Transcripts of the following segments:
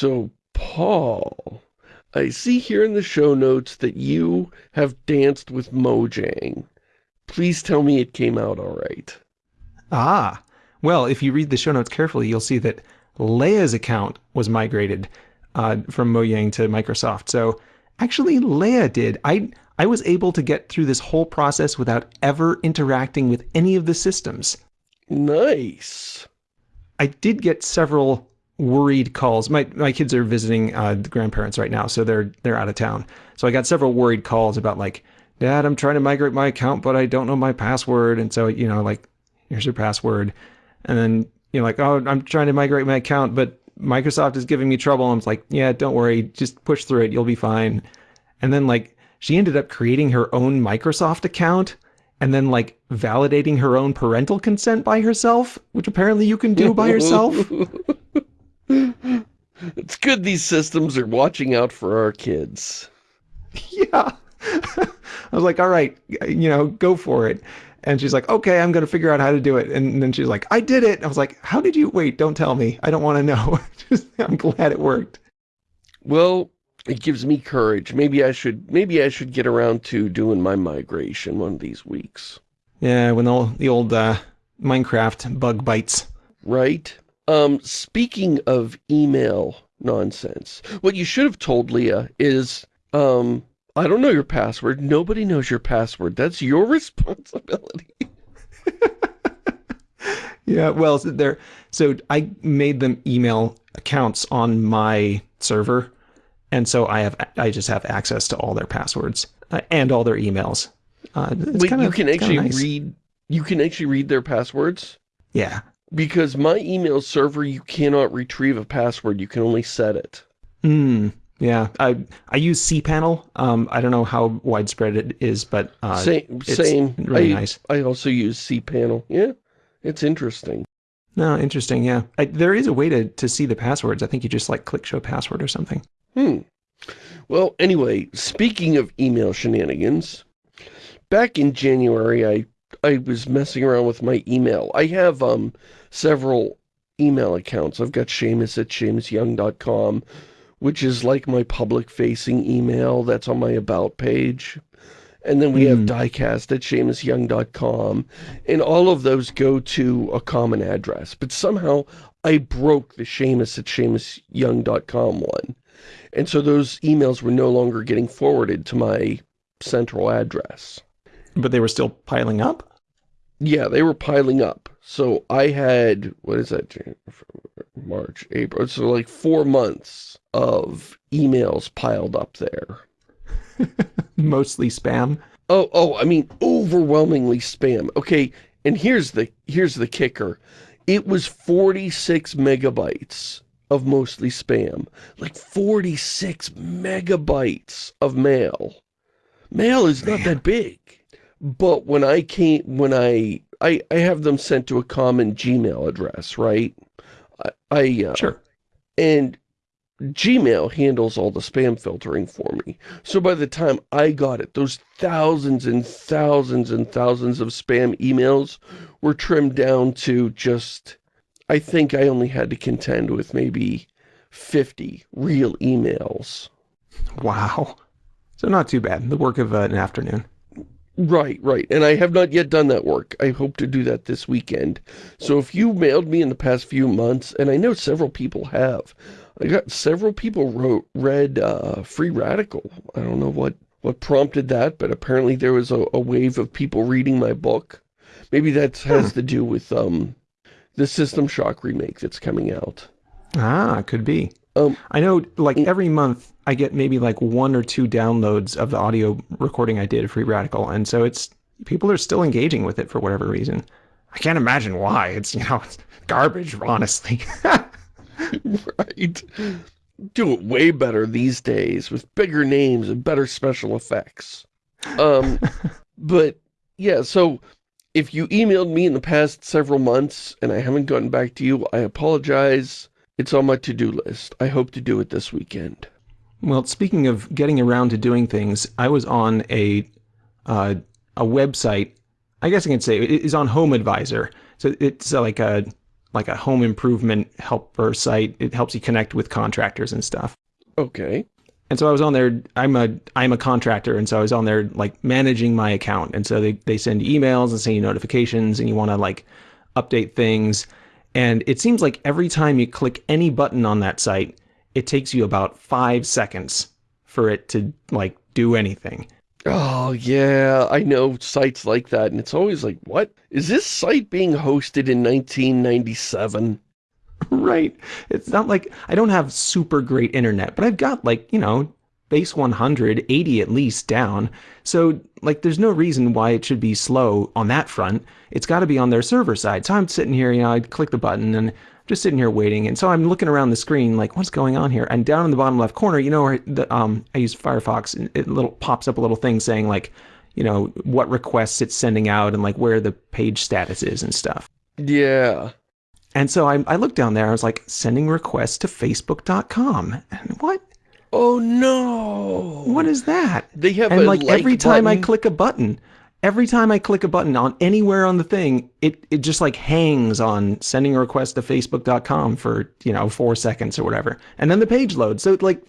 So, Paul, I see here in the show notes that you have danced with Mojang. Please tell me it came out all right. Ah, well, if you read the show notes carefully, you'll see that Leia's account was migrated uh, from Mojang to Microsoft. So actually, Leia did. I I was able to get through this whole process without ever interacting with any of the systems. Nice. I did get several worried calls. My my kids are visiting uh, the grandparents right now, so they're they're out of town. So I got several worried calls about like, Dad, I'm trying to migrate my account, but I don't know my password. And so you know, like, here's your password, and then you know, like, oh, I'm trying to migrate my account, but Microsoft is giving me trouble. I'm like, yeah, don't worry, just push through it, you'll be fine. And then like, she ended up creating her own Microsoft account and then like validating her own parental consent by herself, which apparently you can do by yourself. it's good these systems are watching out for our kids. Yeah. I was like, all right, you know, go for it. And she's like, okay, I'm going to figure out how to do it. And then she's like, I did it. I was like, how did you, wait, don't tell me. I don't want to know. I'm glad it worked. Well, it gives me courage. Maybe I should, maybe I should get around to doing my migration one of these weeks. Yeah, when all the old uh, Minecraft bug bites. Right? Um, speaking of email nonsense, what you should have told Leia is, um, I don't know your password. Nobody knows your password. That's your responsibility. yeah, well, so there. So I made them email accounts on my server, and so I have I just have access to all their passwords uh, and all their emails. Uh, Wait, kinda, you can actually nice. read. You can actually read their passwords. Yeah. Because my email server, you cannot retrieve a password. You can only set it. Hmm. Yeah, I I use cPanel. Um, I don't know how widespread it is, but uh, same, same. Really I, nice. I also use cPanel. Yeah, it's interesting. No, interesting. Yeah, I, there is a way to to see the passwords. I think you just like click show password or something. Hmm. Well, anyway, speaking of email shenanigans, back in January, I I was messing around with my email. I have um several email accounts. I've got Shamus at ShamusYoung.com which is like my public-facing email that's on my About page. And then we mm. have hmm. diecast at ShamusYoung.com. And all of those go to a common address. But somehow I broke the Shamus at ShamusYoung.com one. And so those emails were no longer getting forwarded to my central address. But they were still piling up? Yeah, they were piling up. So I had, what is that, March, April, so like four months of emails piled up there. Mostly spam? Oh, oh, I mean, overwhelmingly spam. Okay, and here's the, here's the kicker. It was 46 megabytes of mostly spam. Like 46 megabytes of mail. Mail is not Man. that big. But when I came, when I, I, I have them sent to a common Gmail address, right? I, I uh, sure. And Gmail handles all the spam filtering for me. So by the time I got it, those thousands and thousands and thousands of spam emails were trimmed down to just, I think I only had to contend with maybe 50 real emails. Wow. So not too bad. The work of uh, an afternoon. Right, right. And I have not yet done that work. I hope to do that this weekend. So if you mailed me in the past few months, and I know several people have, I got several people wrote read uh, Free Radical. I don't know what, what prompted that, but apparently there was a, a wave of people reading my book. Maybe that has to do with um, the System Shock remake that's coming out. Ah, could be. Um, I know, like, every month I get maybe like one or two downloads of the audio recording I did of Free Radical, and so it's, people are still engaging with it for whatever reason. I can't imagine why. It's, you know, it's garbage, honestly. right. Do it way better these days with bigger names and better special effects. Um, but yeah, so if you emailed me in the past several months and I haven't gotten back to you, I apologize. It's on my to-do list. I hope to do it this weekend. Well, speaking of getting around to doing things, I was on a uh, a website. I guess I can say it is on Home Advisor. So it's like a like a home improvement helper site. It helps you connect with contractors and stuff. Okay. And so I was on there. I'm a I'm a contractor, and so I was on there like managing my account. And so they they send emails and send you notifications, and you want to like update things. And it seems like every time you click any button on that site, it takes you about five seconds for it to like do anything. Oh, yeah, I know sites like that, and it's always like, what? Is this site being hosted in 1997? right. It's not like I don't have super great internet, but I've got like, you know, base 100, 80 at least down. So, like, there's no reason why it should be slow on that front. It's got to be on their server side. So I'm sitting here, you know, I click the button and I'm just sitting here waiting. And so I'm looking around the screen, like, what's going on here? And down in the bottom left corner, you know, the, um, I use Firefox, and it little pops up a little thing saying like, you know, what requests it's sending out and like where the page status is and stuff. Yeah. And so I, I looked down there. I was like, sending requests to Facebook.com. And what? Oh no! What is that? They have and a like, every time I click a button, every time I click a button on anywhere on the thing, it it just like hangs on sending a request to Facebook.com for you know four seconds or whatever, and then the page loads. So like,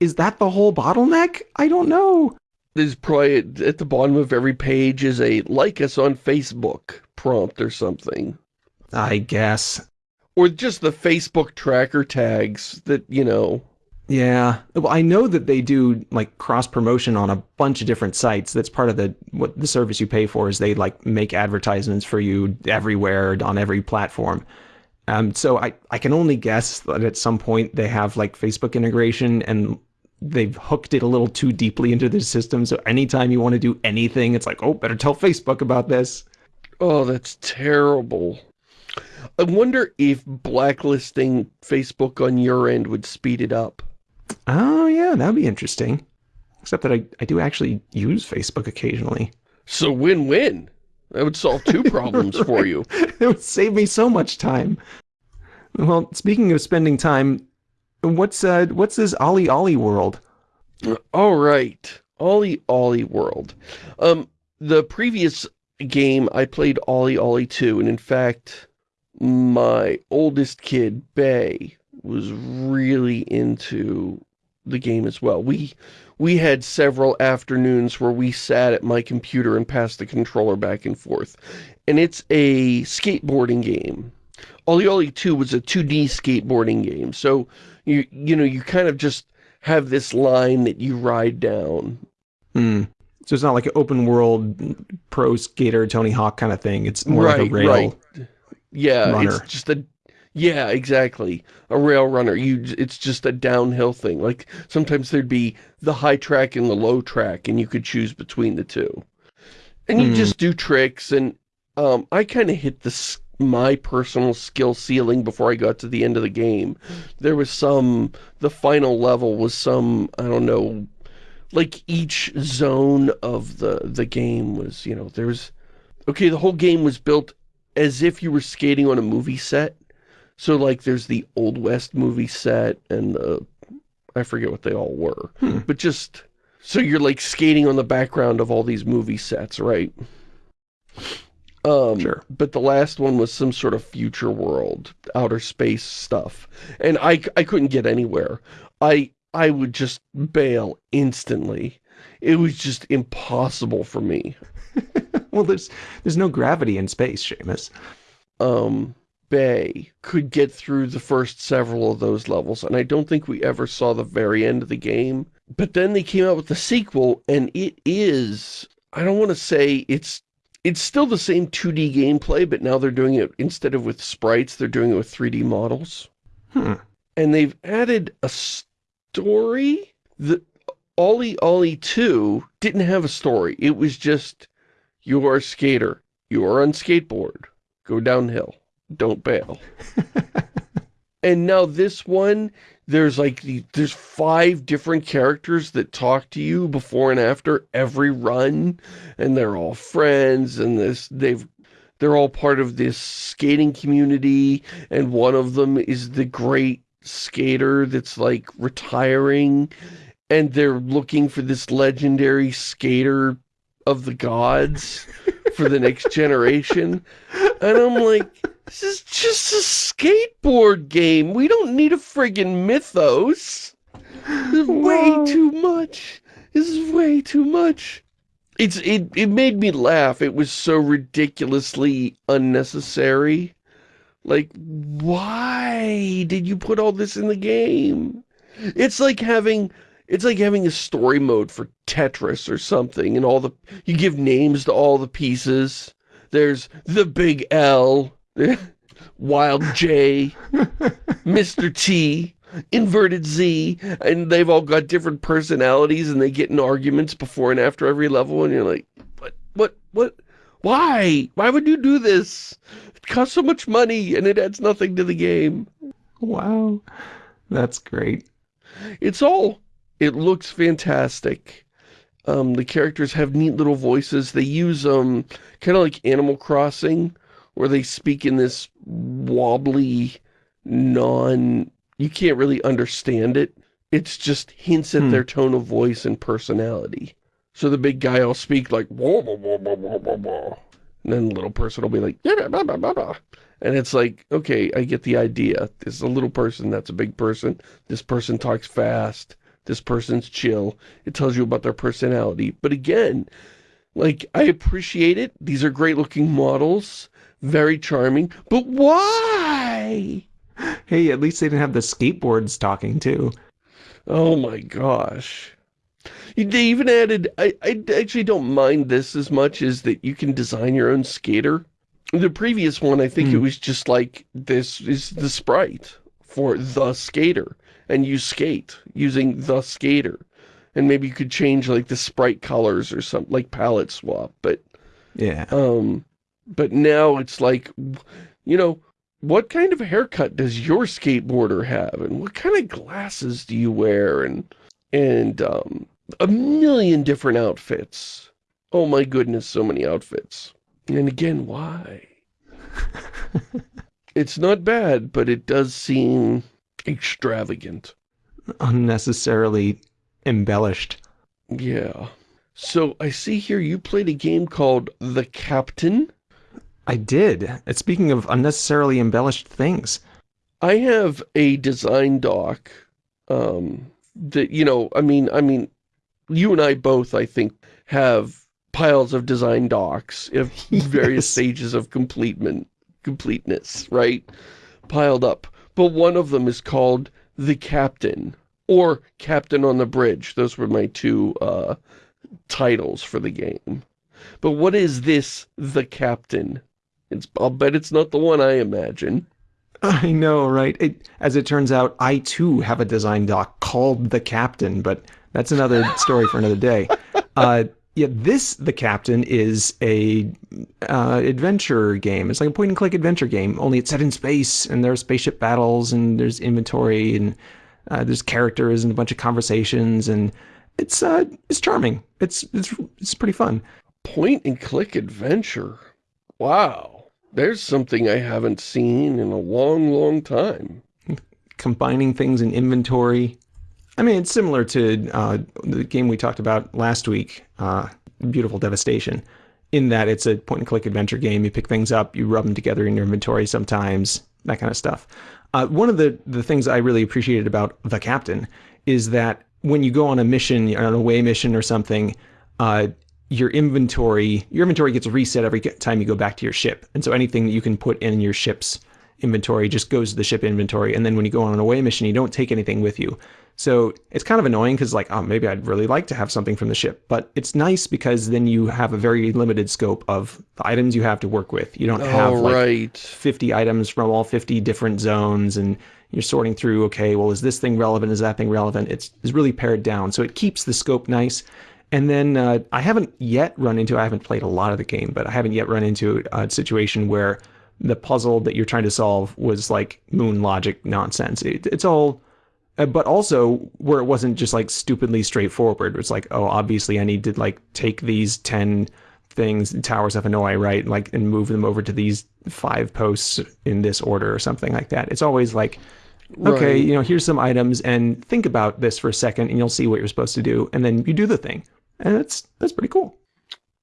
is that the whole bottleneck? I don't know. There's probably at the bottom of every page is a like us on Facebook prompt or something. I guess. Or just the Facebook tracker tags that, you know, Yeah. Well, I know that they do like cross promotion on a bunch of different sites. That's part of the what the service you pay for is they like make advertisements for you everywhere on every platform. Um, so I, I can only guess that at some point they have like Facebook integration and they've hooked it a little too deeply into the system. So anytime you want to do anything, it's like, oh, better tell Facebook about this. oh, that's terrible. I wonder if blacklisting Facebook on your end would speed it up. Oh yeah, that'd be interesting. Except that I, I do actually use Facebook occasionally. So win-win. That would solve two problems for you. it would save me so much time. Well, speaking of spending time, what's uh what's this OlliOlli world? All right, OlliOlli World. Um, the previous game I played OlliOlli 2, and in fact, my oldest kid, Bay, was really into the game as well. We we had several afternoons where we sat at my computer and passed the controller back and forth. And it's a skateboarding game. OlliOlli 2 was a 2D skateboarding game. So, you you know, you kind of just have this line that you ride down. Hmm. So it's not like an open world pro skater Tony Hawk kind of thing. It's more like a Right, rail. right. Yeah, runner. it's just a yeah, exactly. A rail runner. You it's just a downhill thing. Like sometimes there'd be the high track and the low track and you could choose between the two. And you Hmm. just do tricks and um I kind of hit the my personal skill ceiling before I got to the end of the game. There was some the final level was some I don't know like each zone of the the game was, you know, there's okay, the whole game was built as if you were skating on a movie set. So like there's the Old West movie set and the I forget what they all were. Hmm. But just so you're like skating on the background of all these movie sets, right? Um, Sure. But the last one was some sort of future world, outer space stuff. And I, I couldn't get anywhere. I, I would just bail instantly. It was just impossible for me. well, there's there's no gravity in space, Shamus. um, Bay could get through the first several of those levels, and I don't think we ever saw the very end of the game. But then they came out with the sequel, and it is, I don't want to say it's, it's still the same 2D gameplay, but now they're doing it, instead of with sprites, they're doing it with 3D models. Hmm. And they've added a story? The OlliOlli 2 didn't have a story. It was just, you are a skater. You are on skateboard. Go downhill. Don't bail. and now this one, there's like, the, there's five different characters that talk to you before and after every run. And they're all friends and this, they've, they're all part of this skating community. And one of them is the great skater that's like retiring. And they're looking for this legendary skater of the gods for the next generation. And I'm like, This is just a skateboard game. We don't need a friggin' mythos. This is way Wow. too much. This is way too much. It's it it made me laugh. It was so ridiculously unnecessary. Like, why did you put all this in the game? It's like having it's like having a story mode for Tetris or something and all the you give names to all the pieces. There's the big L, Wild J, Mr. T, Inverted Z, and they've all got different personalities and they get in arguments before and after every level and you're like, what, what, what, why? Why would you do this? It costs so much money and it adds nothing to the game. Wow. That's great. It's all, it looks fantastic. Um, the characters have neat little voices. They use, um, kind of like Animal Crossing, where they speak in this wobbly, non, you can't really understand it. It's just hints at Hmm. their tone of voice and personality. So the big guy will speak like, whoa, whoa, whoa, whoa, whoa, whoa. And then the little person will be like, "Yeah, blah, blah, blah, blah." and it's like, okay, I get the idea. This is a little person, that's a big person. This person talks fast. This person's chill. It tells you about their personality. But again, like, I appreciate it. These are great looking models. Very charming. But why? Hey, at least they didn't have the skateboards talking too. Oh my gosh. They even added, I, I actually don't mind this as much as that you can design your own skater. The previous one, I think it Hmm. was just like, this is the sprite for the skater. And you skate using the skater. And maybe you could change like the sprite colors or something, like palette swap. But Yeah. um, but now it's like, you know, what kind of haircut does your skateboarder have, and what kind of glasses do you wear, and and um, a million different outfits. Oh my goodness, so many outfits. And again, why? it's not bad, but it does seem extravagant. Unnecessarily embellished. Yeah. So I see here you played a game called The Captain. I did. And speaking of unnecessarily embellished things. I have a design doc um, that, you know, I mean, I mean, you and I both, I think, have piles of design docs of various Yes. stages of completement, completeness, right? Piled up. But one of them is called The Captain or Captain on the Bridge. Those were my two uh, titles for the game. But what is this The Captain? It's, I'll bet it's not the one I imagine. I know, right? It, as it turns out, I too have a design doc called The Captain, but that's another story for another day. Uh, yeah, this The Captain is a uh, adventure game. It's like a point and click adventure game, only it's set in space, and there are spaceship battles, and there's inventory, and uh, there's characters, and a bunch of conversations, and it's uh, it's charming. It's it's it's pretty fun. Point and click adventure. Wow. There's something I haven't seen in a long, long time. combining things in inventory. I mean, it's similar to uh, the game we talked about last week, uh, Beautiful Devastation, in that it's a point and click adventure game. You pick things up, you rub them together in your inventory sometimes, that kind of stuff. Uh, one of the, the things I really appreciated about The Captain is that when you go on a mission, on an away mission or something, uh, your inventory your inventory gets reset every time you go back to your ship, and so anything that you can put in your ship's inventory just goes to the ship inventory. And then when you go on an away mission, you don't take anything with you. So it's kind of annoying because like, oh, maybe I'd really like to have something from the ship, but it's nice because then you have a very limited scope of the items you have to work with. You don't have All like right. 50 items from all 50 different zones and you're sorting through okay well is this thing relevant? Is that thing relevant? It's, it's really pared down. So it keeps the scope nice. And then uh, i haven't yet run into i haven't played a lot of the game but i haven't yet run into a situation where the puzzle that you're trying to solve was like moon logic nonsense. It, it's all Uh, but also where it wasn't just like stupidly straightforward. It's like oh obviously i need to like take these 10 things towers of hanoi right like and move them over to these five posts in this order or something like that. It's always like okay Right. you know here's some items and think about this for a second and you'll see what you're supposed to do. And then you do the thing. And that's that's pretty cool.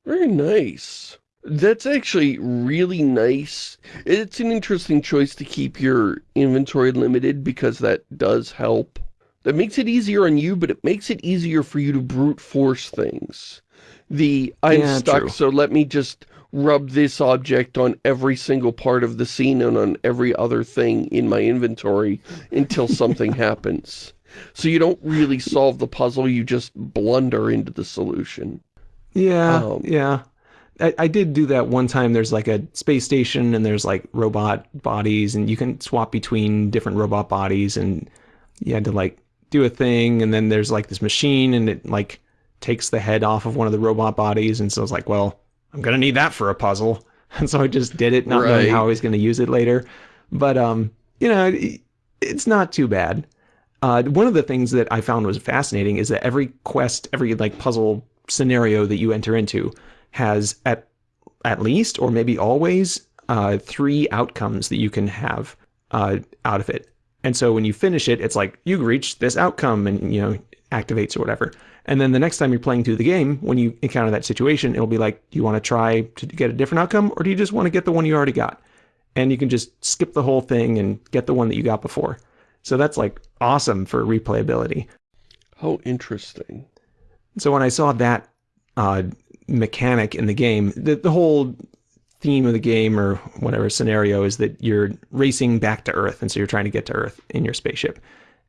Very nice. That's actually really nice. It's an interesting choice to keep your inventory limited because that does help. That makes it easier on you, but it makes it easier for you to brute force things. The, I'm Yeah, stuck, true. so let me just rub this object on every single part of the scene and on every other thing in my inventory until something happens. So you don't really solve the puzzle, you just blunder into the solution. Yeah, Um, yeah. I, I did do that one time. There's like a space station and there's like robot bodies and you can swap between different robot bodies and you had to like do a thing and then there's like this machine and it like takes the head off of one of the robot bodies and so I was like, well, I'm gonna need that for a puzzle. And so I just did it, not knowing how I was gonna use it later. But um, you know, it, it's not too bad. Uh, one of the things that I found was fascinating is that every quest, every like puzzle scenario that you enter into has at at least or maybe always uh, three outcomes that you can have uh, out of it. And so when you finish it, it's like you reached this outcome and you know activates or whatever. And then the next time you're playing through the game, when you encounter that situation, it'll be like, do you want to try to get a different outcome or do you just want to get the one you already got? And you can just skip the whole thing and get the one that you got before. So that's like awesome for replayability. How interesting. So when I saw that uh, mechanic in the game, the, the whole theme of the game or whatever scenario is that you're racing back to Earth, and so you're trying to get to Earth in your spaceship,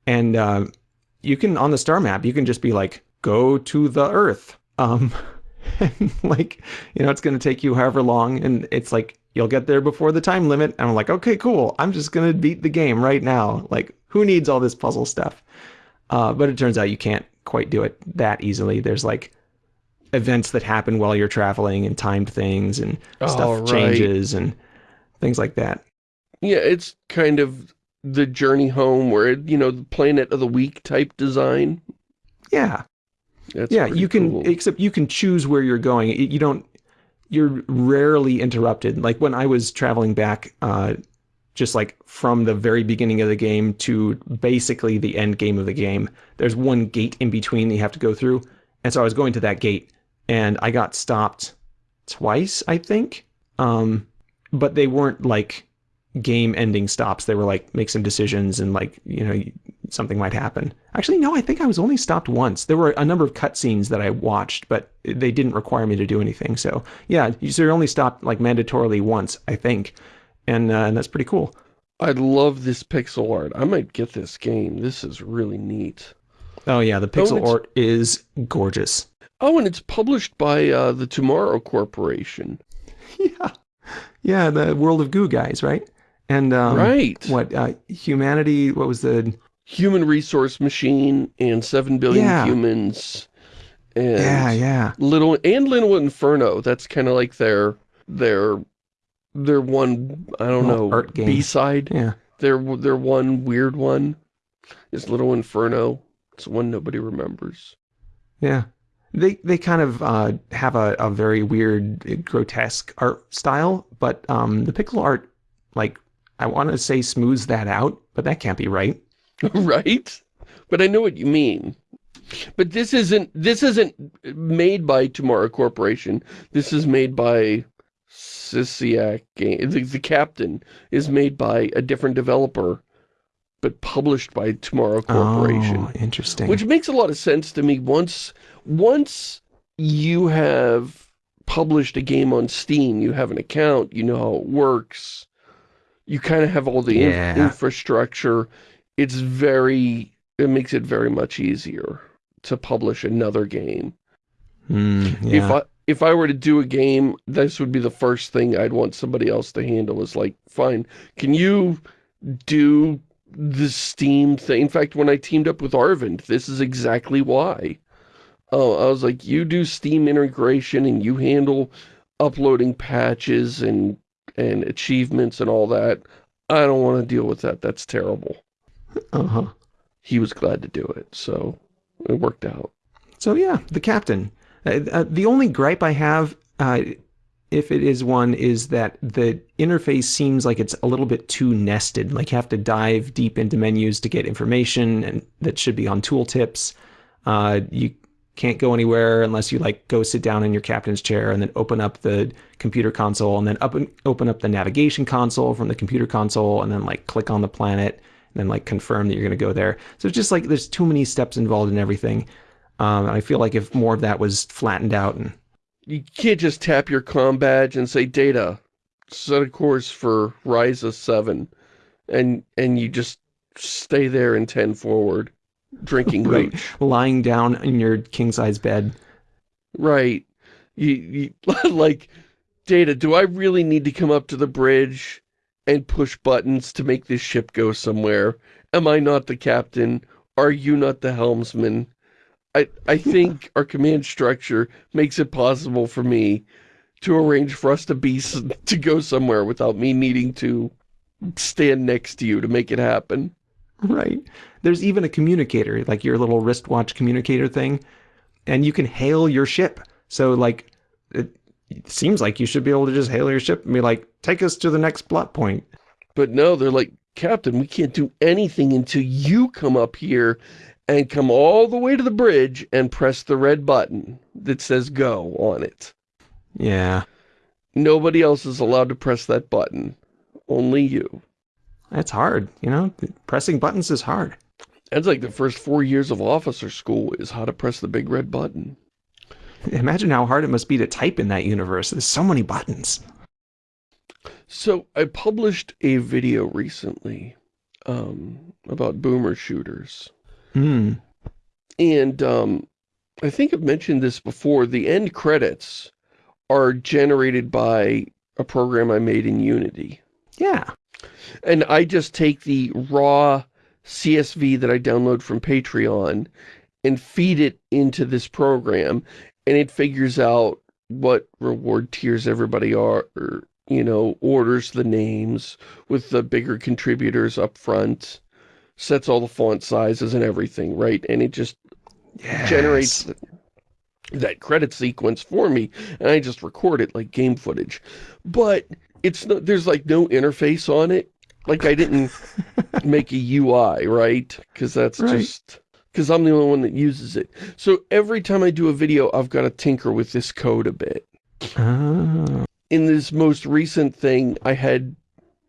and uh, you can on the star map you can just be like, go to the Earth, um, and like you know it's going to take you however long, and it's like you'll get there before the time limit. And I'm like, okay, cool. I'm just going to beat the game right now. Like, who needs all this puzzle stuff? Uh, but it turns out you can't quite do it that easily. There's like events that happen while you're traveling and timed things and stuff Oh, right. changes and things like that. Yeah, it's kind of the journey home where, it, you know, the planet of the week type design. Yeah. That's yeah, you can cool. except you can choose where you're going. You you don't you're rarely interrupted. Like when I was traveling back uh just like from the very beginning of the game to basically the end game of the game, there's one gate in between that you have to go through. And so I was going to that gate and I got stopped twice, I think. Um but they weren't like game ending stops. They were like make some decisions and like, you know, something might happen. Actually, no, I think I was only stopped once. There were a number of cutscenes that I watched, but they didn't require me to do anything. So yeah, so you're only stopped like mandatorily once, I think, and uh, and that's pretty cool. I love this pixel art. I might get this game. This is really neat. Oh yeah, the pixel it's- art is gorgeous. Oh, and it's published by uh, the Tomorrow Corporation. yeah, yeah, the World of Goo guys, right? And um, right. what uh, humanity? What was the? Human Resource Machine and 7 Billion Yeah. Humans. And Yeah, yeah, Little and Little Inferno. That's kind of like their their their one I don't Little know art. B side. yeah. Their their one weird one is Little Inferno. It's one nobody remembers. Yeah. They they kind of uh, have a, a very weird, grotesque art style, but um, the pixel art, like, I want to say smooths that out, but that can't be right. right? But I know what you mean. But this isn't this isn't made by Tomorrow Corporation. This is made by Sysiak Game. The, the Captain is made by a different developer, but published by Tomorrow Corporation. Oh, interesting. Which makes a lot of sense to me. Once once you have published a game on Steam, you have an account, you know how it works, you kind of have all the in- infrastructure. It's very, it makes it very much easier to publish another game. Hmm, If. I if I were to do a game, this would be the first thing I'd want somebody else to handle is like, fine, can you do the Steam thing? In fact, when I teamed up with Arvind, this is exactly why. Oh, I was like, you do Steam integration and you handle uploading patches and and achievements and all that. I don't want to deal with that. That's terrible. uh-huh. He was glad to do it, so it worked out. So yeah, the captain. Uh, uh, the only gripe I have, uh, if it is one, is that the interface seems like it's a little bit too nested. Like you have to dive deep into menus to get information, and that should be on tooltips. Uh, you can't go anywhere unless you like go sit down in your captain's chair and then open up the computer console and then up open up the navigation console from the computer console and then like click on the planet and then like confirm that you're going to go there. So it's just like there's too many steps involved in everything. Um, I feel like if more of that was flattened out and you can't just tap your com badge and say data set a course for Ryza 7 and and you just stay there and 10 forward drinking right. lying down in your king size bed right you, you like data do I really need to come up to the bridge and push buttons to make this ship go somewhere am I not the captain are you not the helmsman I, I think our command structure makes it possible for me to arrange for us to be to go somewhere without me needing to stand next to you to make it happen. Right. There's even a communicator, like your little wristwatch communicator thing, and you can hail your ship. So like it, seems like you should be able to just hail your ship and be like, take us to the next plot point. But no, they're like, Captain, we can't do anything until you come up here and come all the way to the bridge and press the red button that says go on it. Yeah. Nobody else is allowed to press that button. Only you. That's hard, you know? Pressing buttons is hard. That's like the first four years of officer school is how to press the big red button. Imagine how hard it must be to type in that universe. There's so many buttons. So I published a video recently um, about boomer shooters. Hmm. And um, I think I've mentioned this before. The end credits are generated by a program I made in Unity. Yeah. And I just take the raw CSV that I download from Patreon and feed it into this program and it figures out what reward tiers everybody are, or, you know, orders the names with the bigger contributors up front sets all the font sizes and everything, right? And it just yes. generates that credit sequence for me, and I just record it like game footage. But it's no, there's like no interface on it. Like I didn't make a UI, right? Because that's right. just because I'm the only one that uses it. So every time I do a video, I've got to tinker with this code a bit. Oh. In this most recent thing, I had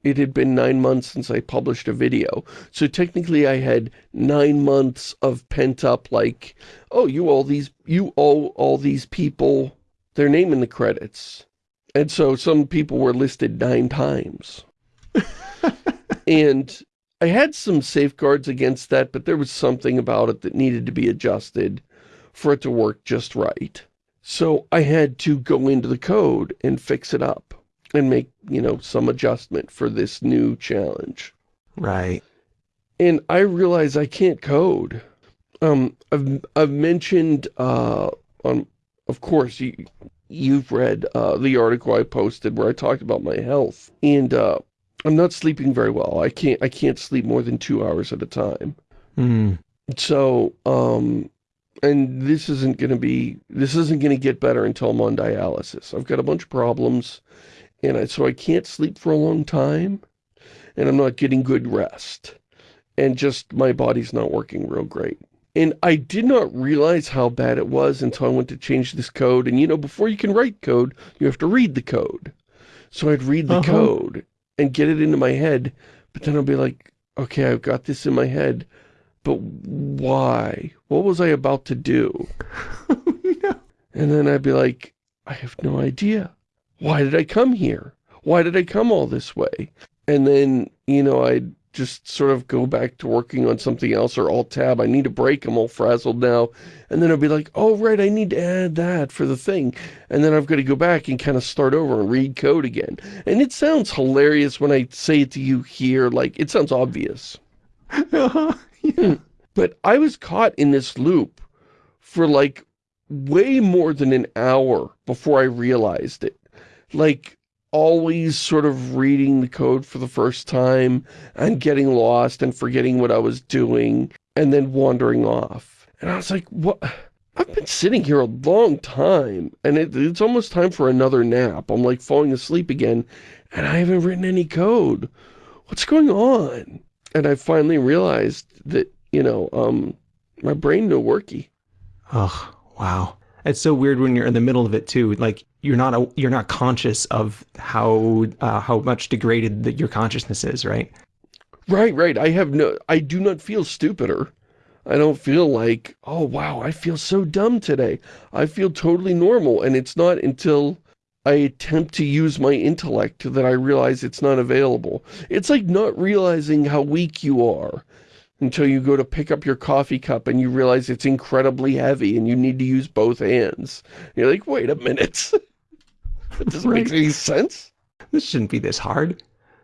it had been nine months since I published a video. So technically I had nine months of pent up like, oh, you all these, you all, all these people, their name in the credits. And so some people were listed nine times. And I had some safeguards against that, but there was something about it that needed to be adjusted for it to work just right. So I had to go into the code and fix it up and make, you know, some adjustment for this new challenge. Right. And I realize I can't code. Um, I've, I've mentioned, uh, on, of course, you, you've read, uh, the article I posted where I talked about my health. And, uh, I'm not sleeping very well. I can't, I can't sleep more than two hours at a time. Mm. So, um, and this isn't going to be, this isn't going to get better until I'm on dialysis. I've got a bunch of problems and I, so I can't sleep for a long time, and I'm not getting good rest, and just my body's not working real great. And I did not realize how bad it was until I went to change this code, and you know, before you can write code, you have to read the code. So I'd read the uh -huh. code and get it into my head, but then I'll be like, okay, I've got this in my head, but why? What was I about to do? Oh, no. And then I'd be like, I have no idea why did I come here? Why did I come all this way? And then, you know, I'd just sort of go back to working on something else or alt-tab. I need a break. I'm all frazzled now. And then I'll be like, oh, right, I need to add that for the thing. And then I've got to go back and kind of start over and read code again. And it sounds hilarious when I say it to you here. Like, it sounds obvious. yeah. Hmm. But I was caught in this loop for like way more than an hour before I realized it like always sort of reading the code for the first time and getting lost and forgetting what I was doing and then wandering off. And I was like, what? I've been sitting here a long time and it, it's almost time for another nap. I'm like falling asleep again and I haven't written any code. What's going on? And I finally realized that, you know, um, my brain no worky. Ugh, Wow. It's so weird when you're in the middle of it too. Like you're not a, you're not conscious of how uh, how much degraded that your consciousness is, right? Right, right. I have no I do not feel stupider. I don't feel like, oh wow, I feel so dumb today. I feel totally normal and it's not until I attempt to use my intellect that I realize it's not available. It's like not realizing how weak you are until you go to pick up your coffee cup and you realize it's incredibly heavy and you need to use both hands. You're like, wait a minute. that doesn't right. make any sense. This shouldn't be this hard.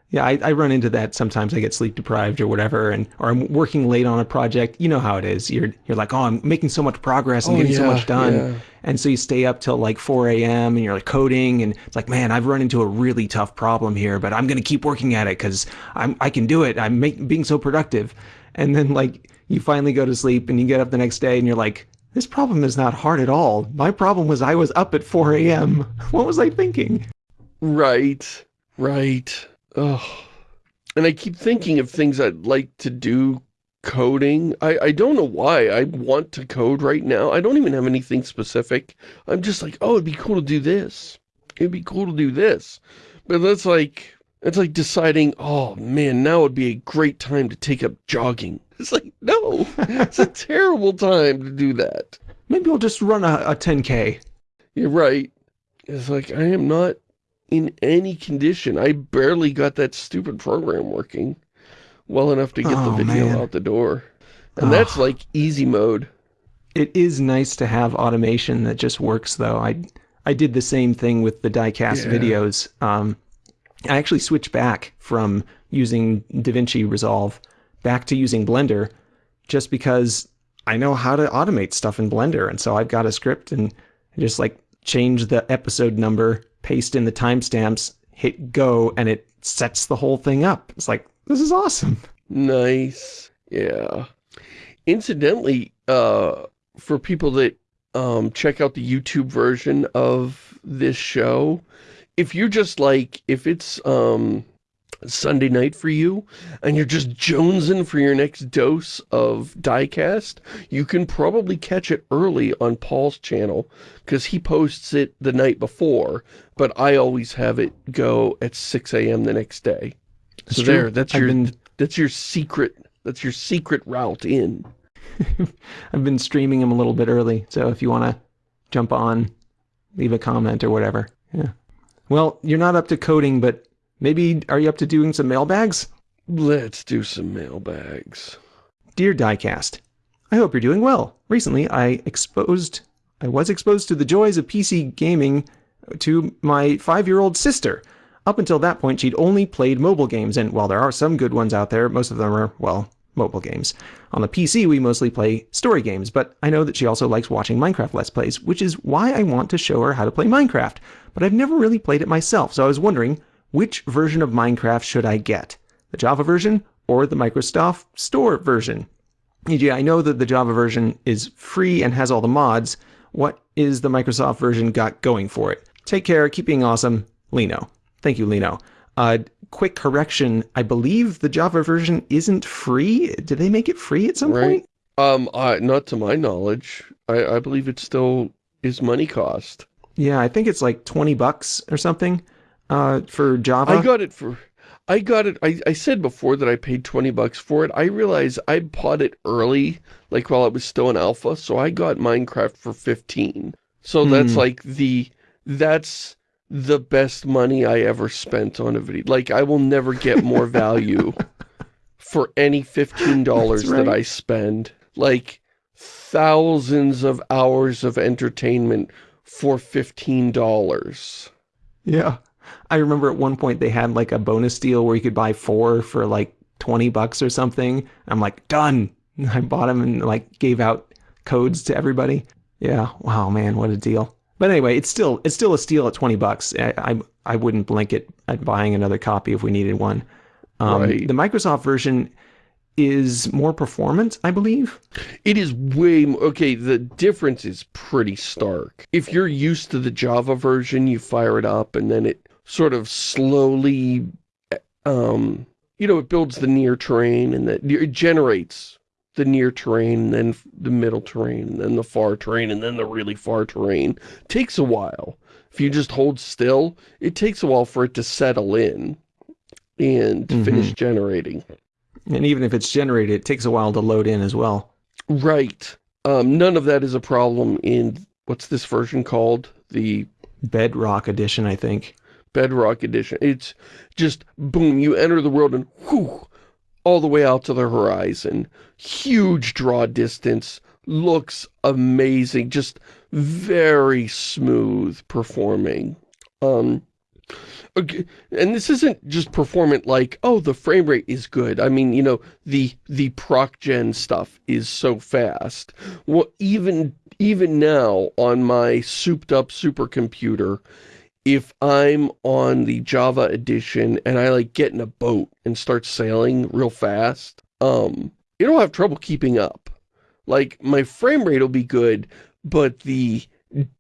Yeah, I, I, run into that sometimes. I get sleep deprived or whatever, and or I'm working late on a project. You know how it is. You're you're like, oh, I'm making so much progress. I'm oh, getting yeah, so much done, yeah. and so you stay up till like 4 a.m. and you're like coding, and it's like, man, I've run into a really tough problem here, but I'm gonna keep working at it because I'm I can do it. I'm make, being so productive, and then like you finally go to sleep and you get up the next day and you're like, this problem is not hard at all. My problem was I was up at 4 a.m. What was I thinking? Right, right. Ugh. And I keep thinking of things I'd like to do coding. I, I don't know why I want to code right now. I don't even have anything specific. I'm just like, oh, it'd be cool to do this. It'd be cool to do this. But that's like, it's like deciding, oh man, now would be a great time to take up jogging. It's like, no, it's a terrible time to do that. Maybe I'll just run a, a 10K. You're right. It's like, I am not in any condition. I barely got that stupid program working well enough to get oh, the video man. out the door. And oh. that's like easy mode. It is nice to have automation that just works though. I I did the same thing with the diecast yeah. videos. Um, I actually switched back from using DaVinci Resolve back to using Blender just because I know how to automate stuff in Blender. And so I've got a script and just like change the episode number paste in the timestamps, hit go, and it sets the whole thing up. It's like, this is awesome. Nice. Yeah. Incidentally, uh, for people that um, check out the YouTube version of this show, if you're just like, if it's um, Sunday night for you, and you're just jonesing for your next dose of diecast, you can probably catch it early on Paul's channel, because he posts it the night before, but I always have it go at 6 a.m. the next day. That's so true. there, that's your, been... that's your secret, that's your secret route in. I've been streaming them a little bit early, so if you want to jump on, leave a comment or whatever. Yeah. Well, you're not up to coding, but Maybe, are you up to doing some mailbags? Let's do some mailbags. Dear Diecast, I hope you're doing well. Recently, I exposed, I was exposed to the joys of PC gaming to my five-year-old sister. Up until that point, she'd only played mobile games, and while there are some good ones out there, most of them are, well, mobile games. On the PC, we mostly play story games, but I know that she also likes watching Minecraft Let's Plays, which is why I want to show her how to play Minecraft. But I've never really played it myself, so I was wondering, which version of Minecraft should I get? The Java version or the Microsoft Store version? E.g., I know that the Java version is free and has all the mods. What is the Microsoft version got going for it? Take care, keep being awesome, Lino. Thank you, Lino. Uh, quick correction, I believe the Java version isn't free. Did they make it free at some right. point? Um, uh, not to my knowledge. I, I believe it still is money cost. Yeah, I think it's like 20 bucks or something uh, for Java? I got it for... I got it, I, I said before that I paid 20 bucks for it. I realized I bought it early, like while it was still in alpha, so I got Minecraft for 15. So hmm. that's like the, that's the best money I ever spent on a video. Like I will never get more value for any $15 right. that I spend. Like thousands of hours of entertainment for $15. Yeah. I remember at one point they had like a bonus deal where you could buy four for like 20 bucks or something. I'm like, done. I bought them and like gave out codes to everybody. Yeah. Wow, man, what a deal. But anyway, it's still it's still a steal at 20 bucks. I I, I wouldn't blink it at buying another copy if we needed one. Um, right. The Microsoft version is more performant, I believe. It is way more, okay, the difference is pretty stark. If you're used to the Java version, you fire it up and then it sort of slowly, um, you know, it builds the near terrain and that it generates the near terrain, and then the middle terrain, and then the far terrain, and then the really far terrain. It takes a while. If you just hold still, it takes a while for it to settle in and Mhm. finish generating. And even if it's generated, it takes a while to load in as well. Right. Um, none of that is a problem in, what's this version called? The Bedrock edition, I think. Bedrock Edition. It's just, boom, you enter the world and whew, all the way out to the horizon. Huge draw distance. Looks amazing. Just very smooth performing. Um, okay, and this isn't just performant like, oh, the frame rate is good. I mean, you know, the the proc gen stuff is so fast. Well, even even now on my souped up supercomputer, if I'm on the Java edition and I like get in a boat and start sailing real fast, um, it'll have trouble keeping up. Like my frame rate will be good, but the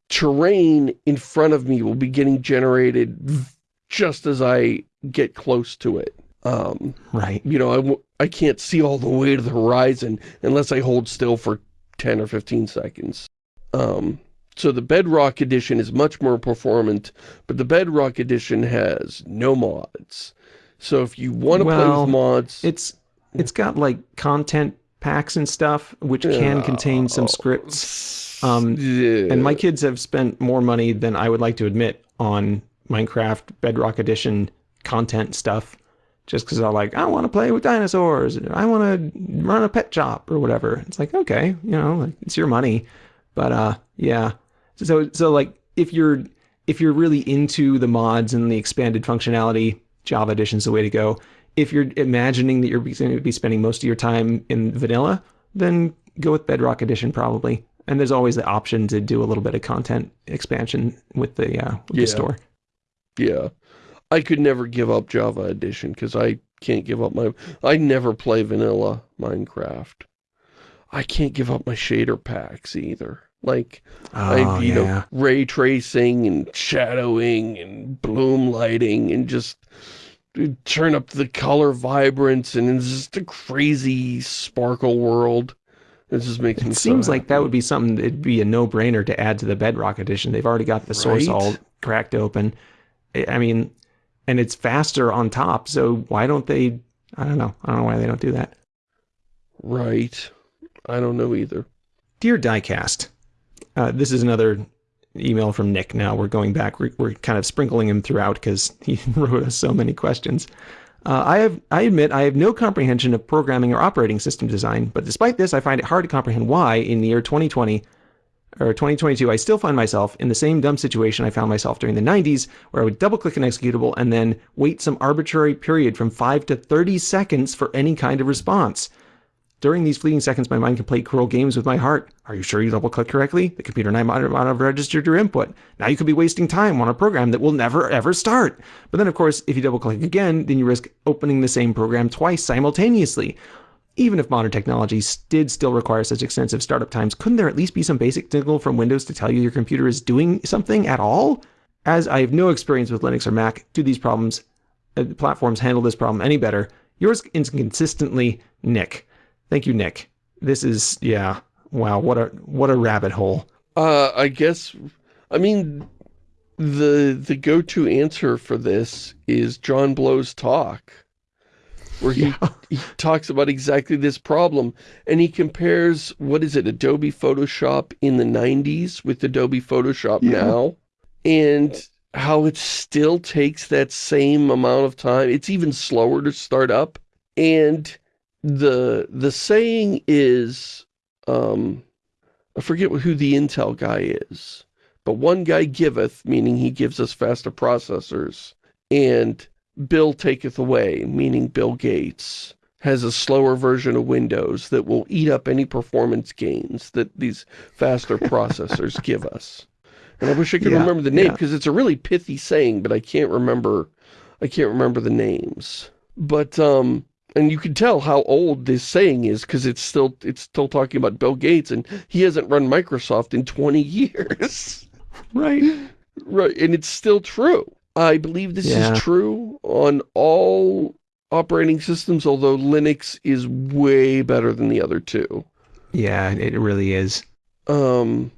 terrain in front of me will be getting generated just as I get close to it. Um, Right. you know, I, I can't see all the way to the horizon unless I hold still for 10 or 15 seconds. Um, so the Bedrock Edition is much more performant, but the Bedrock Edition has no mods. So if you want to play with mods, It's it's got like content packs and stuff, which can contain some scripts. Um, yeah. And my kids have spent more money than I would like to admit on Minecraft Bedrock Edition content stuff. Just because I'm like, I want to play with dinosaurs. I want to run a pet shop or whatever. It's like, okay, you know, it's your money. But uh, yeah. So so like if you're if you're really into the mods and the expanded functionality, Java Edition's the way to go. If you're imagining that you're going to be spending most of your time in vanilla, then go with Bedrock Edition probably. And there's always the option to do a little bit of content expansion with the uh, with Yeah. the store. Yeah. I could never give up Java Edition because I can't give up my... I never play vanilla Minecraft. I can't give up my shader packs either. Like, I, Oh, you know, ray tracing and shadowing and bloom lighting and just uh, turn up the color vibrance and it's just a crazy sparkle world. It just makes me It so seems like that would be something that'd be a no-brainer to add to the Bedrock edition. They've already got the source Right? all cracked open. I mean, and it's faster on top. So why don't they? I don't know. I don't know why they don't do that. Right. I don't know either. Dear Diecast, uh, this is another email from Nick. Now we're going back. We're, we're kind of sprinkling him throughout because he wrote us so many questions. Uh, I have, I admit, I have no comprehension of programming or operating system design, but despite this, I find it hard to comprehend why, in the year 2020 or 2022, I still find myself in the same dumb situation I found myself during the 90s, where I would double-click an executable and then wait some arbitrary period from 5 to 30 seconds for any kind of response. During these fleeting seconds, my mind can play cruel games with my heart. Are you sure you double clicked correctly? The computer and I might have registered your input. Now you could be wasting time on a program that will never ever start. But then, of course, if you double click again, then you risk opening the same program twice simultaneously. Even if modern technologies did still require such extensive startup times, couldn't there at least be some basic signal from Windows to tell you your computer is doing something at all? As I have no experience with Linux or Mac, do these problems uh, platforms handle this problem any better? Yours inconsistently, Nick. Thank you, Nick. This is yeah. Wow, what a what a rabbit hole. Uh, I guess, I mean, the the go-to answer for this is John Blow's talk, where he, he talks about exactly this problem, and he compares, what is it, Adobe Photoshop in the 90s with Adobe Photoshop Yeah. now, and how it still takes that same amount of time. It's even slower to start up, and the the saying is, um, I forget who the Intel guy is, but one guy giveth, meaning he gives us faster processors, and Bill taketh away, meaning Bill Gates, has a slower version of Windows that will eat up any performance gains that these faster processors give us. And I wish I could Yeah, remember the name, yeah. because it's a really pithy saying, but I can't remember, I can't remember the names. But, um, and you can tell how old this saying is because it's still it's still talking about Bill Gates and he hasn't run Microsoft in 20 years. Right. right, and it's still true. I believe this Yeah. is true on all operating systems, although Linux is way better than the other two. Yeah, it really is. Um,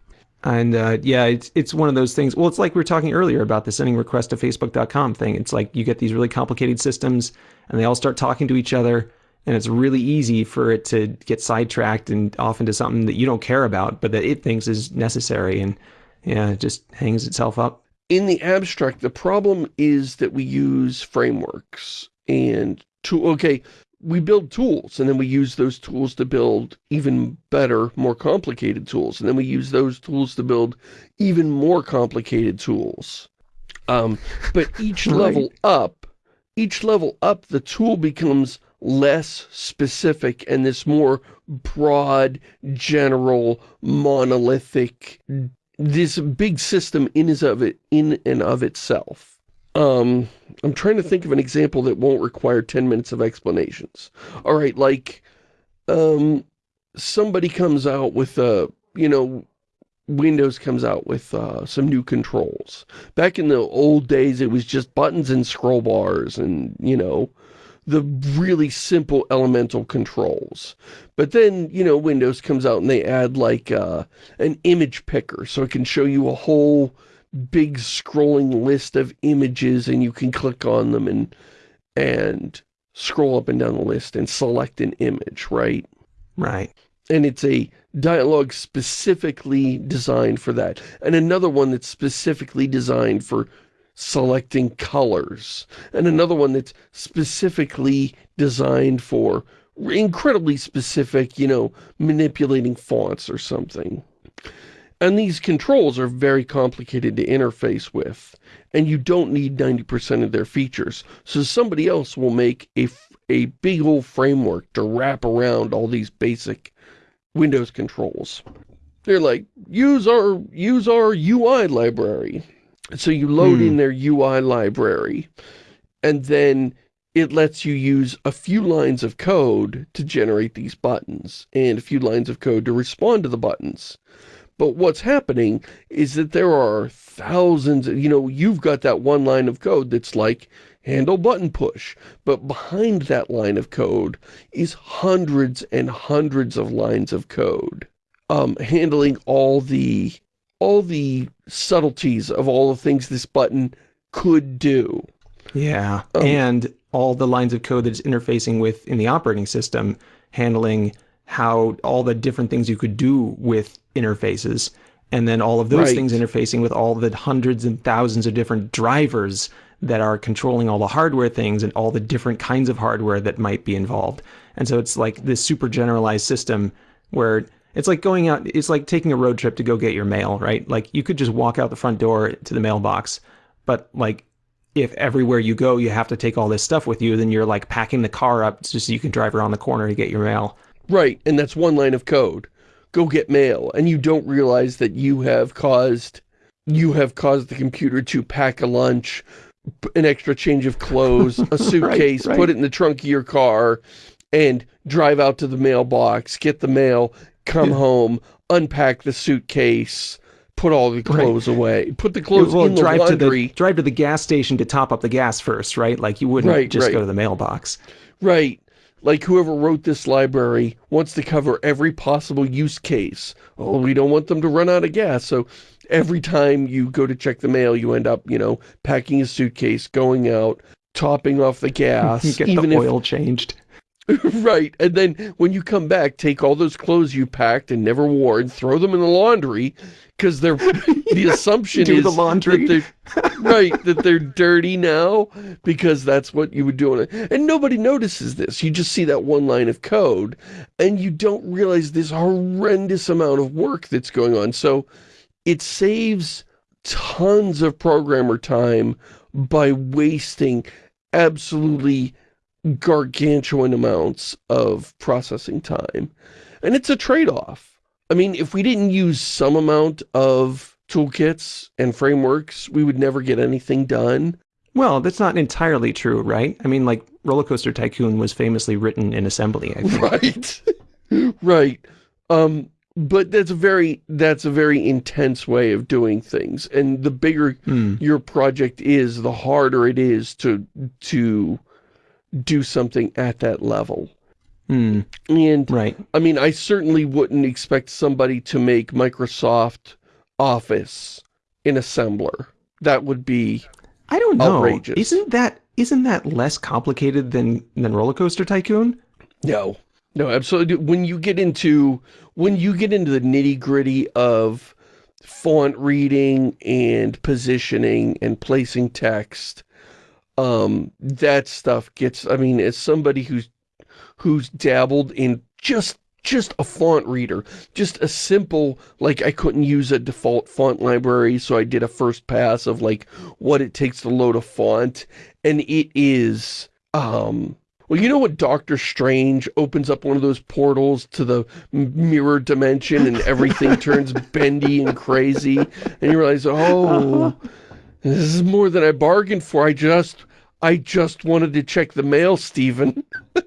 and uh, yeah, it's it's one of those things. Well, it's like we were talking earlier about the sending request to Facebook.com thing. It's like you get these really complicated systems, and they all start talking to each other, and it's really easy for it to get sidetracked and off into something that you don't care about, but that it thinks is necessary, and yeah, it just hangs itself up. In the abstract, the problem is that we use frameworks and to okay, we build tools and then we use those tools to build even better, more complicated tools. And then we use those tools to build even more complicated tools. Um, but each right. level up, each level up, the tool becomes less specific and this more broad, general, monolithic, this big system in, is of it, in and of itself. Um, I'm trying to think of an example that won't require 10 minutes of explanations. All right, like, um, somebody comes out with, a, you know, Windows comes out with uh, some new controls. Back in the old days, it was just buttons and scroll bars and, you know, the really simple elemental controls. But then, you know, Windows comes out and they add like uh, an image picker so it can show you a whole big scrolling list of images and you can click on them and and scroll up and down the list and select an image, right? Right. And it's a dialogue specifically designed for that. And another one that's specifically designed for selecting colors. And another one that's specifically designed for incredibly specific, you know, manipulating fonts or something. And these controls are very complicated to interface with, and you don't need 90% of their features. So somebody else will make a, a big old framework to wrap around all these basic Windows controls. They're like, use our, use our UI library. So you load hmm. in their UI library, and then it lets you use a few lines of code to generate these buttons, and a few lines of code to respond to the buttons. But what's happening is that there are thousands, you know, you've got that one line of code that's like handle button push. But behind that line of code is hundreds and hundreds of lines of code. Um, handling all the, all the subtleties of all the things this button could do. Yeah, um, and all the lines of code that's interfacing with in the operating system, handling how all the different things you could do with interfaces and then all of those right. things interfacing with all the hundreds and thousands of different drivers that are controlling all the hardware things and all the different kinds of hardware that might be involved. And so it's like this super generalized system where it's like going out, it's like taking a road trip to go get your mail, right? Like you could just walk out the front door to the mailbox, but like if everywhere you go you have to take all this stuff with you, then you're like packing the car up just so you can drive around the corner to get your mail. Right, and that's one line of code. Go get mail, and you don't realize that you have caused you have caused the computer to pack a lunch, an extra change of clothes, a suitcase, right, right. put it in the trunk of your car, and drive out to the mailbox, get the mail, come yeah. home, unpack the suitcase, put all the clothes right. away. Put the clothes well, in the drive laundry. To the, drive to the gas station to top up the gas first, right? Like you wouldn't right, just right. go to the mailbox. Right like whoever wrote this library wants to cover every possible use case. Oh, we don't want them to run out of gas. So every time you go to check the mail, you end up, you know, packing a suitcase, going out, topping off the gas. you Get even the oil if, changed. right. And then when you come back, take all those clothes you packed and never wore and throw them in the laundry because they're the assumption do is the laundry. That right that they're dirty now because that's what you would do and nobody notices this you just see that one line of code and you don't realize this horrendous amount of work that's going on so it saves tons of programmer time by wasting absolutely gargantuan amounts of processing time and it's a trade-off I mean, if we didn't use some amount of toolkits and frameworks, we would never get anything done. Well, that's not entirely true, right? I mean, like, Roller Coaster Tycoon was famously written in assembly, Right. right. Um, but that's a very that's a very intense way of doing things and the bigger mm. your project is the harder it is to to do something at that level. Hmm. And, Right. I mean, I certainly wouldn't expect somebody to make Microsoft Office in assembler. That would be, I don't know. Outrageous. Isn't that isn't that less complicated than than Roller Coaster Tycoon? no, no, absolutely. When you get into, when you get into the nitty gritty of font reading and positioning and placing text, um, that stuff gets, I mean, as somebody who's, who's dabbled in just, just a font reader, just a simple, like I couldn't use a default font library, so I did a first pass of like what it takes to load a font, and it is, um, well, you know what Doctor Strange opens up one of those portals to the mirror dimension and everything turns bendy and crazy, and you realize, oh, this is more than I bargained for. I just, I just wanted to check the mail, Stephen.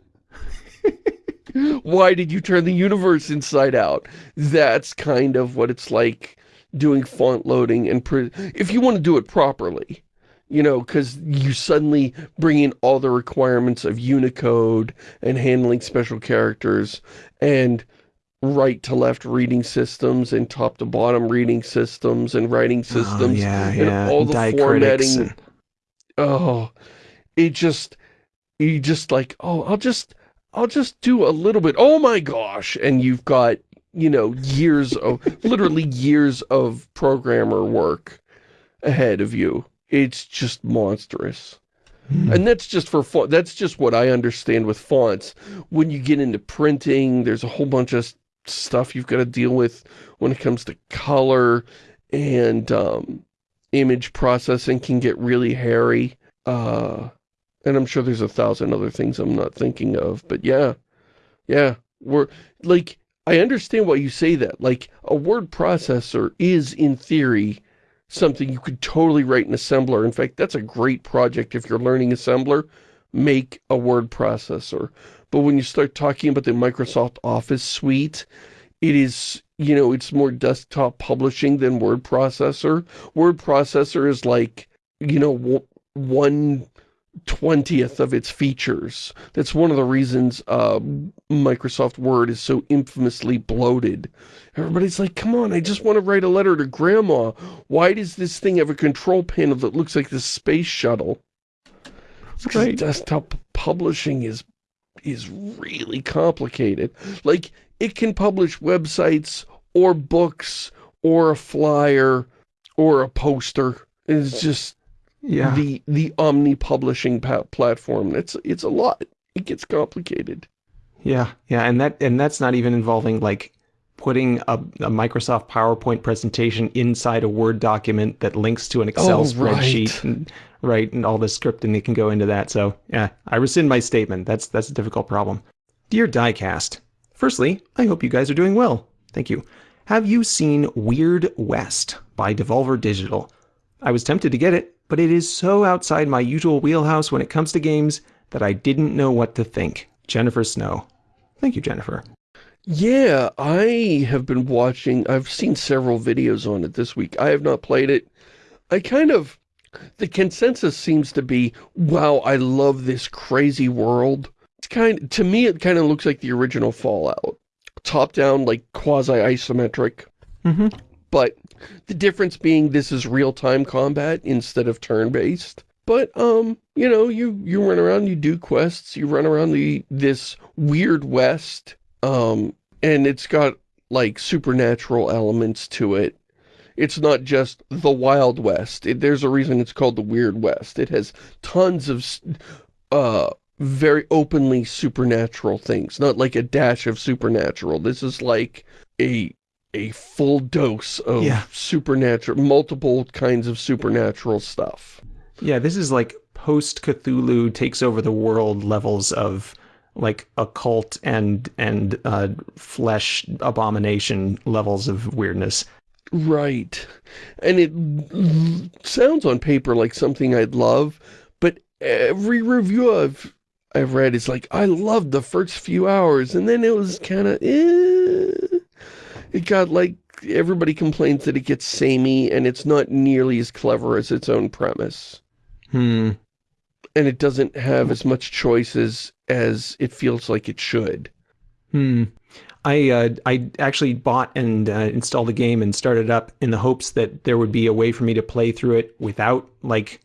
Why did you turn the universe inside out? That's kind of what it's like doing font loading and pre if you want to do it properly. You know, because you suddenly bring in all the requirements of Unicode and handling special characters and right to left reading systems and top to bottom reading systems and writing oh, systems Oh, yeah, and yeah. all the Diacritics formatting and- oh it just you just like oh i'll just i'll just do a little bit oh my gosh and you've got you know years of literally years of programmer work ahead of you it's just monstrous Hmm. and that's just for font that's just what i understand with fonts when you get into printing there's a whole bunch of stuff you've got to deal with when it comes to color and um image processing can get really hairy. Uh, and I'm sure there's a thousand other things I'm not thinking of, but yeah, yeah, we're like, I understand why you say that. Like, a word processor is, in theory, something you could totally write in assembler. In fact, that's a great project if you're learning assembler. Make a word processor. But when you start talking about the Microsoft Office suite, it is, you know, it's more desktop publishing than word processor. Word processor is like, you know, one twentieth of its features. That's one of the reasons uh, Microsoft Word is so infamously bloated. Everybody's like, come on, I just want to write a letter to grandma. Why does this thing have a control panel that looks like the space shuttle? Because Right. desktop publishing is is really complicated. Like, it can publish websites or books or a flyer or a poster. It's just Yeah. the the omni publishing platform. It's it's a lot. It gets complicated. Yeah, yeah, and that and that's not even involving like putting a, a Microsoft PowerPoint presentation inside a Word document that links to an Excel Oh, spreadsheet, right. and, right, and all the scripting that can go into that. So yeah, I rescind my statement. That's that's a difficult problem. Dear Diecast, firstly, I hope you guys are doing well. Thank you. Have you seen Weird West by Devolver Digital? I was tempted to get it, but it is so outside my usual wheelhouse when it comes to games that I didn't know what to think. Jennifer Snow. Thank you, Jennifer. Yeah, I have been watching, I've seen several videos on it this week. I have not played it. I kind of, the consensus seems to be, wow, I love this crazy world. It's kind, to me, it kind of looks like the original Fallout. Top down, like quasi-isometric. Mm-hmm. But the difference being this is real-time combat instead of turn-based. But, um, you know, you, you run around, you do quests, you run around the this weird west, um, and it's got, like, supernatural elements to it. It's not just the Wild West. It, there's a reason it's called the Weird West. It has tons of, uh, very openly supernatural things. Not like a dash of supernatural. This is like a a full dose of Yeah. supernatural, multiple kinds of supernatural stuff. Yeah, this is like post Cthulhu takes over the world levels of like occult and and uh, flesh abomination levels of weirdness. Right. And it sounds on paper like something I'd love, but every review I've I've read is like, I loved the first few hours, and then it was kind of, eh. It got like, everybody complains that it gets samey, and it's not nearly as clever as its own premise. Hmm. and it doesn't have as much choices as it feels like it should. Hmm. I uh, I actually bought and uh, installed the game and started up in the hopes that there would be a way for me to play through it without like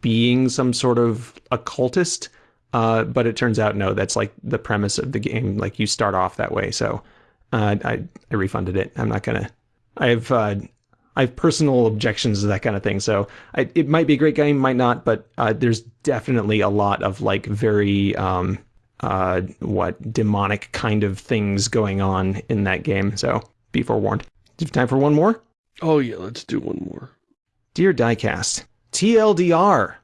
being some sort of occultist. Uh, but it turns out no, that's like the premise of the game. Like you start off that way. So uh, I I refunded it. I'm not gonna. I have uh, I have personal objections to that kind of thing. So I, it might be a great game, might not. But uh, there's definitely a lot of like very um, uh, what demonic kind of things going on in that game. So be forewarned. Do you have time for one more? Oh yeah, let's do one more. Dear Diecast, TLDR.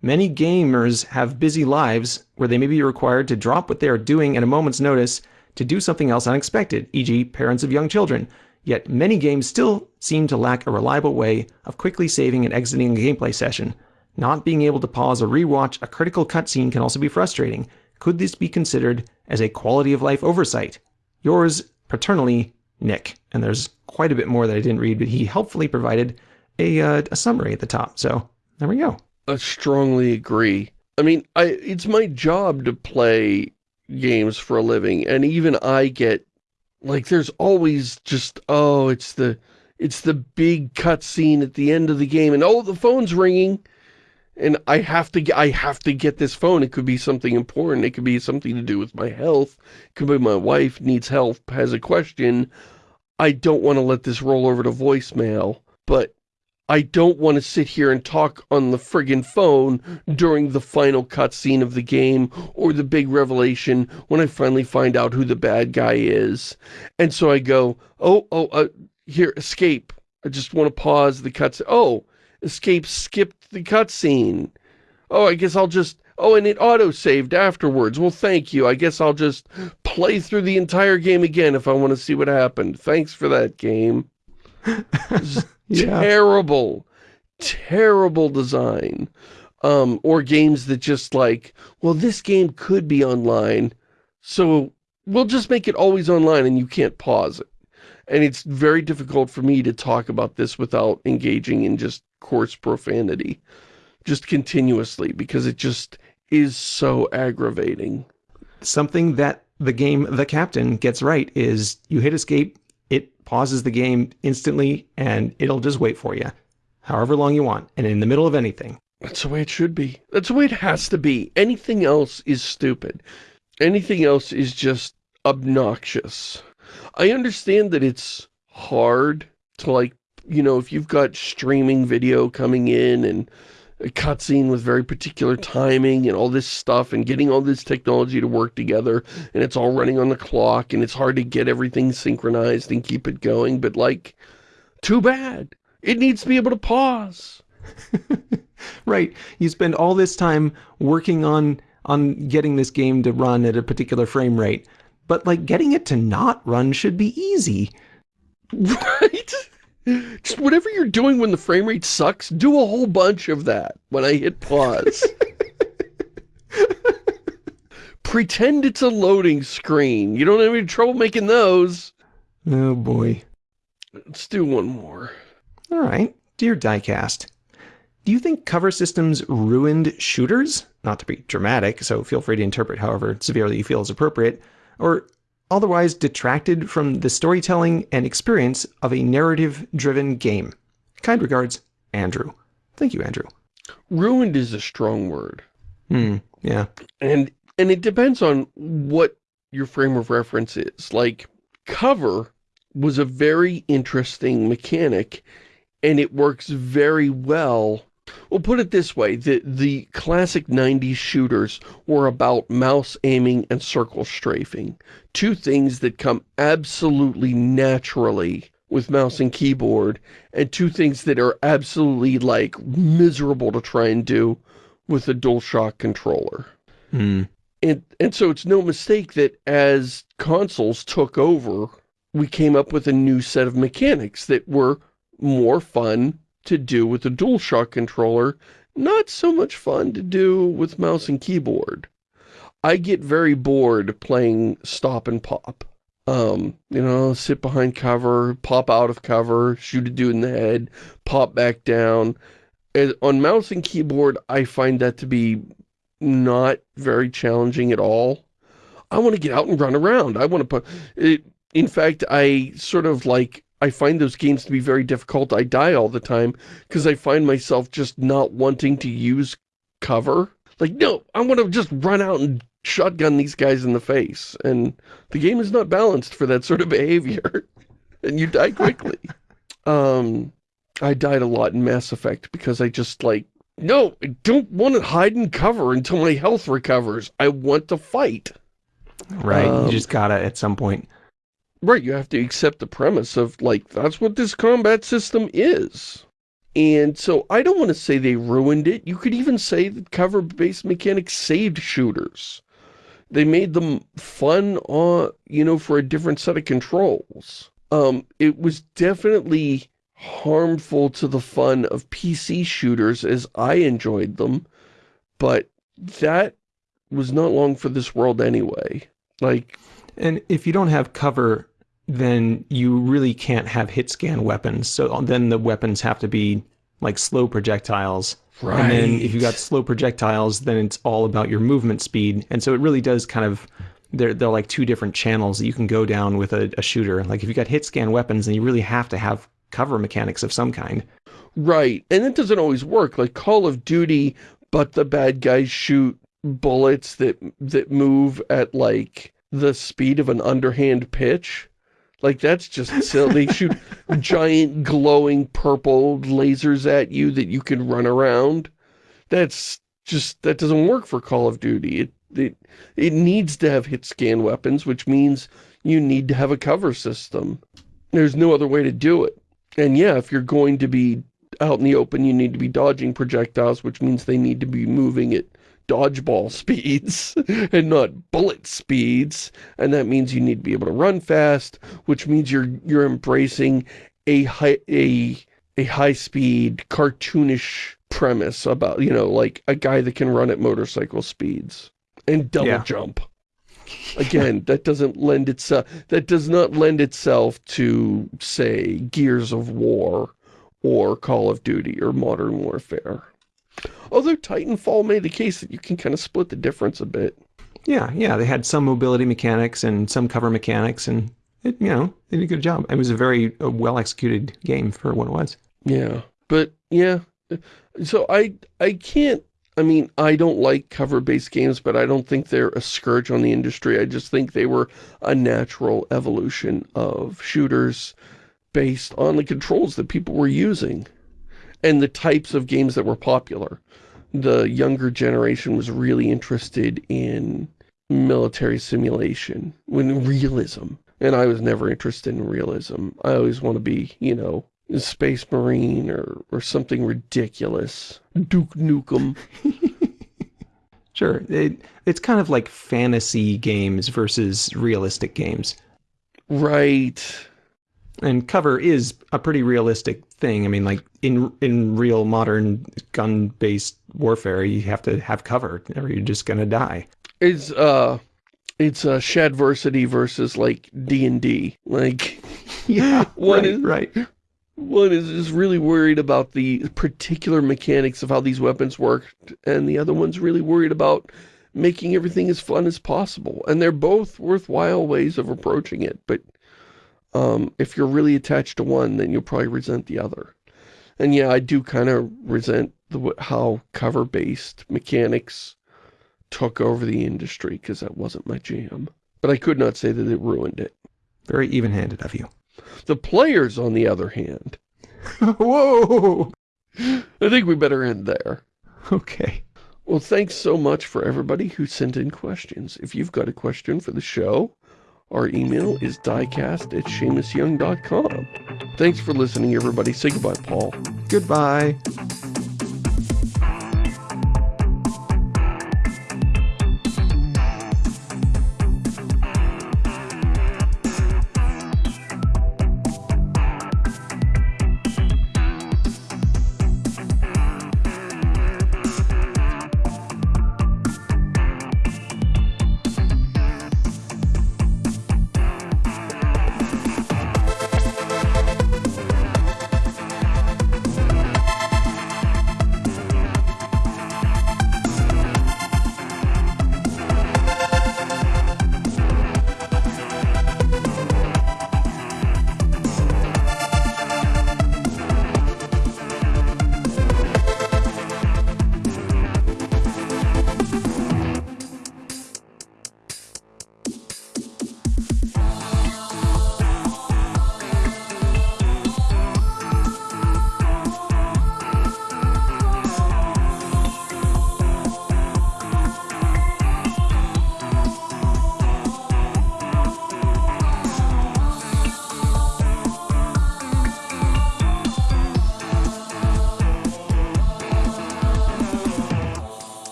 Many gamers have busy lives where they may be required to drop what they are doing at a moment's notice to do something else unexpected, e.g., parents of young children. Yet many games still seem to lack a reliable way of quickly saving and exiting a gameplay session. Not being able to pause or rewatch a critical cutscene can also be frustrating, could this be considered as a quality of life oversight? Yours paternally, Nick. And there's quite a bit more that I didn't read, but he helpfully provided a, uh, a summary at the top. So there we go. I strongly agree. I mean, I it's my job to play games for a living, and even I get, like, there's always just, oh, it's the, it's the big cutscene at the end of the game, and oh, the phone's ringing, and I have to I have to get this phone. It could be something important. It could be something to do with my health. It could be my wife needs help, has a question. I don't want to let this roll over to voicemail, but I don't want to sit here and talk on the friggin' phone during the final cutscene of the game or the big revelation when I finally find out who the bad guy is. And so I go, oh, oh, uh, here, escape. I just want to pause the cutscene. Oh, escape skipped the cutscene. Oh, I guess I'll just... Oh, and it auto-saved afterwards. Well, thank you. I guess I'll just play through the entire game again if I want to see what happened. Thanks for that game. yeah. Terrible, terrible design. Um, or games that just like, well, this game could be online, so we'll just make it always online and you can't pause it. And it's very difficult for me to talk about this without engaging in just coarse profanity. Just continuously, because it just is so aggravating. Something that the game The Captain gets right is you hit escape, it pauses the game instantly, and it'll just wait for you, however long you want, and in the middle of anything. That's the way it should be. That's the way it has to be. Anything else is stupid. Anything else is just obnoxious. I understand that it's hard to like, you know, if you've got streaming video coming in and cutscene with very particular timing and all this stuff and getting all this technology to work together and it's all running on the clock and it's hard to get everything synchronized and keep it going, but like, too bad. It needs to be able to pause. right. You spend all this time working on on getting this game to run at a particular frame rate, but like getting it to not run should be easy. Right? Just whatever you're doing when the frame rate sucks, do a whole bunch of that when I hit pause. Pretend it's a loading screen. You don't have any trouble making those. Oh boy. Let's do one more. All right. Dear Diecast, do you think cover systems ruined shooters? Not to be dramatic, so feel free to interpret however severely you feel is appropriate. Or otherwise detracted from the storytelling and experience of a narrative-driven game. Kind regards, Andrew. Thank you, Andrew. Ruined is a strong word. Hmm, yeah. And and it depends on what your frame of reference is. Like, cover was a very interesting mechanic, and it works very well We'll put it this way, the, the classic 90s shooters were about mouse aiming and circle strafing. Two things that come absolutely naturally with mouse and keyboard, and two things that are absolutely, like, miserable to try and do with a DualShock controller. Hmm. And, and so it's no mistake that as consoles took over, we came up with a new set of mechanics that were more fun to do with a DualShock controller, not so much fun to do with mouse and keyboard. I get very bored playing stop and pop. Um, you know, sit behind cover, pop out of cover, shoot a dude in the head, pop back down. And on mouse and keyboard, I find that to be not very challenging at all. I want to get out and run around. I want to put... It, in fact, I sort of like... I find those games to be very difficult. I die all the time because I find myself just not wanting to use cover. Like, no, I want to just run out and shotgun these guys in the face. And the game is not balanced for that sort of behavior. and you die quickly. um, I died a lot in Mass Effect because I just like, no, I don't want to hide and cover until my health recovers. I want to fight. Right, Um, you just gotta at some point. Right, you have to accept the premise of, like, that's what this combat system is. And so I don't want to say they ruined it. You could even say that cover-based mechanics saved shooters. They made them fun, uh, you know, for a different set of controls. Um, it was definitely harmful to the fun of PC shooters as I enjoyed them, but that was not long for this world anyway. Like, And if you don't have cover, then you really can't have hit scan weapons. So then the weapons have to be like slow projectiles. Right. And then if you got slow projectiles, then it's all about your movement speed. And so it really does kind of they're they're like two different channels that you can go down with a, a shooter. Like if you got hit scan weapons, then you really have to have cover mechanics of some kind. Right, and it doesn't always work. Like Call of Duty, but the bad guys shoot bullets that that move at like the speed of an underhand pitch. Like that's just silly. They shoot giant glowing purple lasers at you that you can run around. That's just that doesn't work for Call of Duty. It it it needs to have hit scan weapons, which means you need to have a cover system. There's no other way to do it. And yeah, if you're going to be out in the open, you need to be dodging projectiles, which means they need to be moving at dodgeball speeds and not bullet speeds. And that means you need to be able to run fast, which means you're you're embracing a high a a high speed cartoonish premise about, you know, like a guy that can run at motorcycle speeds and double Yeah. jump. Again, that doesn't lend itself, that does not lend itself to, say, Gears of War or Call of Duty or Modern Warfare. Although Titanfall made the case that you can kind of split the difference a bit. Yeah, yeah, they had some mobility mechanics and some cover mechanics, and it, you know, they did a good job. It was a very uh, well executed game for what it was. Yeah, but yeah, so I I can't. I mean, I don't like cover-based games, but I don't think they're a scourge on the industry. I just think they were a natural evolution of shooters based on the controls that people were using and the types of games that were popular. The younger generation was really interested in military simulation, when realism. And I was never interested in realism. I always want to be, you know, a Space Marine or, or something ridiculous. Duke Nukem. Sure, it, it's kind of like fantasy games versus realistic games. Right. And cover is a pretty realistic thing. I mean, like in in real modern gun-based warfare, you have to have cover, or you're just gonna die. It's, uh, it's uh, Shadiversity versus, like, D&D. Like, Yeah, One right, is- right. one is, is really worried about the particular mechanics of how these weapons work, and the other one's really worried about making everything as fun as possible. And they're both worthwhile ways of approaching it, but um, if you're really attached to one, then you'll probably resent the other. And yeah, I do kind of resent the how cover-based mechanics took over the industry, because that wasn't my jam. But I could not say that it ruined it. Very even-handed of you. The players, on the other hand, Whoa. I think we better end there. Okay. Well, thanks so much for everybody who sent in questions. If you've got a question for the show, our email is diecast at ShamusYoung.com. Thanks for listening, everybody. Say goodbye, Paul. Goodbye.